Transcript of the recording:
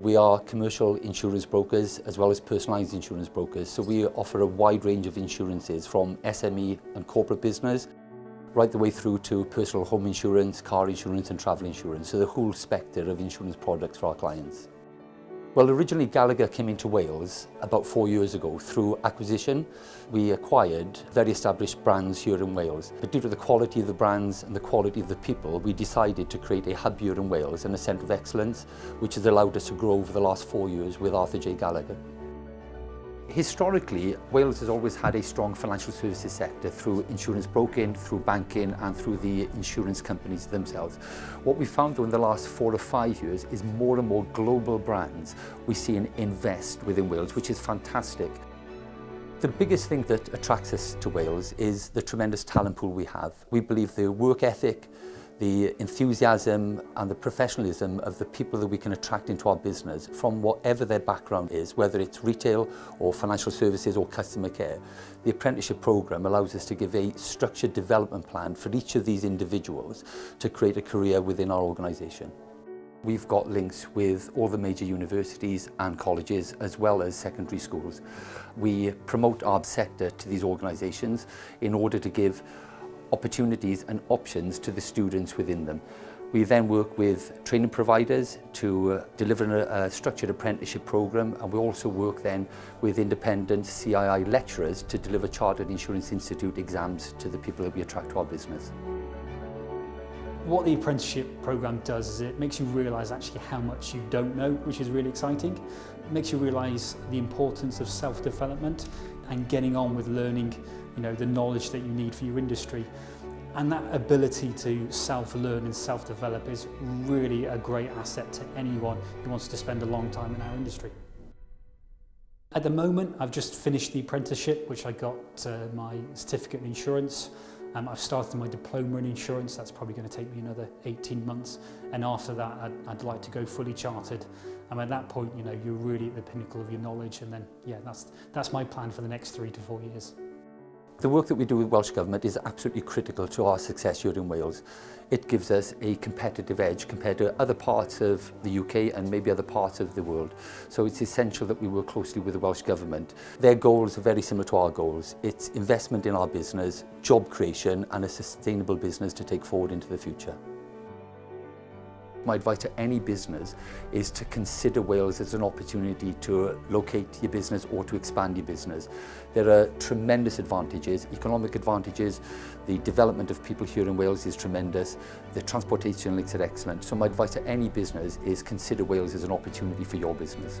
We are commercial insurance brokers as well as personalised insurance brokers, so we offer a wide range of insurances from SME and corporate business right the way through to personal home insurance, car insurance and travel insurance, so the whole spectre of insurance products for our clients. Well, originally Gallagher came into Wales about four years ago through acquisition. We acquired very established brands here in Wales. But due to the quality of the brands and the quality of the people, we decided to create a hub here in Wales and a centre of excellence, which has allowed us to grow over the last four years with Arthur J Gallagher. Historically, Wales has always had a strong financial services sector through insurance broking, through banking and through the insurance companies themselves. What we found though in the last four or five years is more and more global brands we see and invest within Wales, which is fantastic. The biggest thing that attracts us to Wales is the tremendous talent pool we have. We believe the work ethic, the enthusiasm and the professionalism of the people that we can attract into our business from whatever their background is, whether it's retail or financial services or customer care. The apprenticeship program allows us to give a structured development plan for each of these individuals to create a career within our organisation. We've got links with all the major universities and colleges as well as secondary schools. We promote our sector to these organisations in order to give opportunities and options to the students within them. We then work with training providers to uh, deliver a, a structured apprenticeship program and we also work then with independent CII lecturers to deliver Chartered Insurance Institute exams to the people that we attract to our business. What the apprenticeship program does is it makes you realize actually how much you don't know, which is really exciting. It makes you realize the importance of self-development. and getting on with learning you know, the knowledge that you need for your industry. And that ability to self-learn and self-develop is really a great asset to anyone who wants to spend a long time in our industry. At the moment, I've just finished the apprenticeship, which I got uh, my certificate in insurance. Um, I've started my diploma in insurance, that's probably going to take me another 18 months. And after that, I'd, I'd like to go fully chartered. And at that point, you know, you're really at the pinnacle of your knowledge. And then, yeah, that's, that's my plan for the next three to four years. The work that we do with Welsh Government is absolutely critical to our success here in Wales it gives us a competitive edge compared to other parts of the UK and maybe other parts of the world. So it's essential that we work closely with the Welsh Government. Their goals are very similar to our goals. It's investment in our business, job creation and a sustainable business to take forward into the future. My advice to any business is to consider Wales as an opportunity to locate your business or to expand your business. There are tremendous advantages, economic advantages, the development of people here in Wales is tremendous, the transportation links are excellent. So my advice to any business is consider Wales as an opportunity for your business.